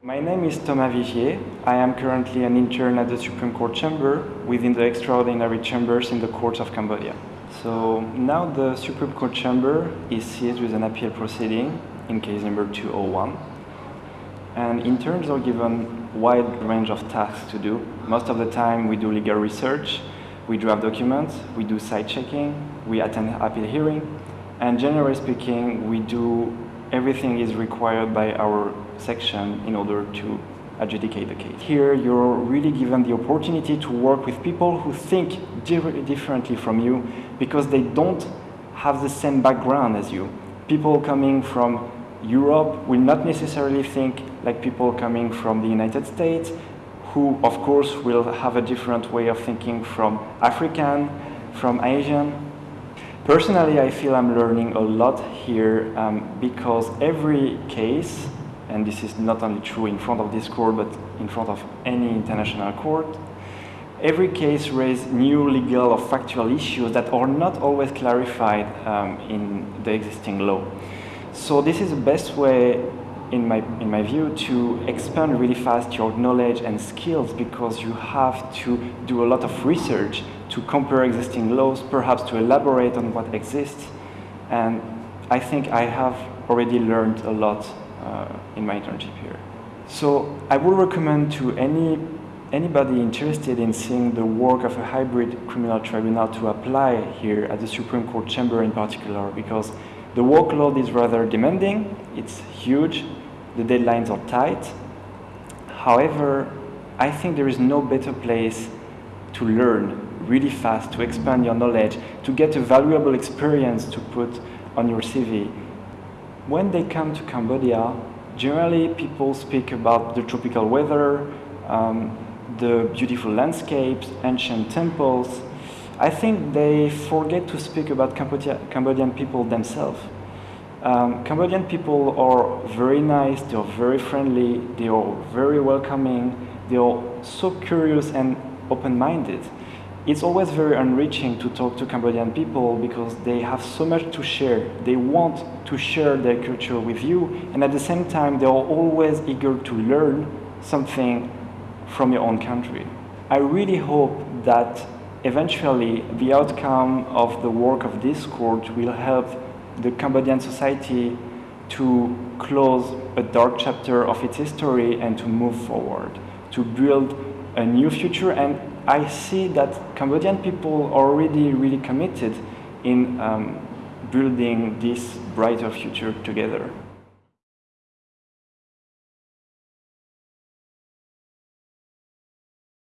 My name is Thomas Vigier. I am currently an intern at the Supreme Court Chamber within the extraordinary chambers in the courts of Cambodia. So now the Supreme Court Chamber is seized with an appeal proceeding in case number 201. And interns are given a wide range of tasks to do. Most of the time we do legal research, we draft documents, we do cite checking, we attend appeal hearing, and generally speaking, we do everything is required by our section in order to adjudicate the case. Here, you're really given the opportunity to work with people who think differently from you because they don't have the same background as you. People coming from Europe will not necessarily think like people coming from the United States, who of course will have a different way of thinking from African, from Asian. Personally, I feel I'm learning a lot here um, because every case, and this is not only true in front of this court, but in front of any international court, every case raises new legal or factual issues that are not always clarified um, in the existing law. So this is the best way, in my, in my view, to expand really fast your knowledge and skills because you have to do a lot of research to compare existing laws, perhaps to elaborate on what exists. And I think I have already learned a lot uh, in my internship here. So I would recommend to any anybody interested in seeing the work of a hybrid criminal tribunal to apply here at the Supreme Court chamber in particular because the workload is rather demanding, it's huge, the deadlines are tight. However, I think there is no better place to learn really fast, to expand your knowledge, to get a valuable experience to put on your CV. When they come to Cambodia, generally people speak about the tropical weather, um, the beautiful landscapes, ancient temples, I think they forget to speak about Cambodia, Cambodian people themselves. Um, Cambodian people are very nice, they are very friendly, they are very welcoming, they are so curious and open-minded. It's always very enriching to talk to Cambodian people because they have so much to share. They want to share their culture with you and at the same time they are always eager to learn something from your own country. I really hope that eventually the outcome of the work of this court will help the Cambodian society to close a dark chapter of its history and to move forward, to build a new future. And I see that Cambodian people are already really committed in um, building this brighter future together.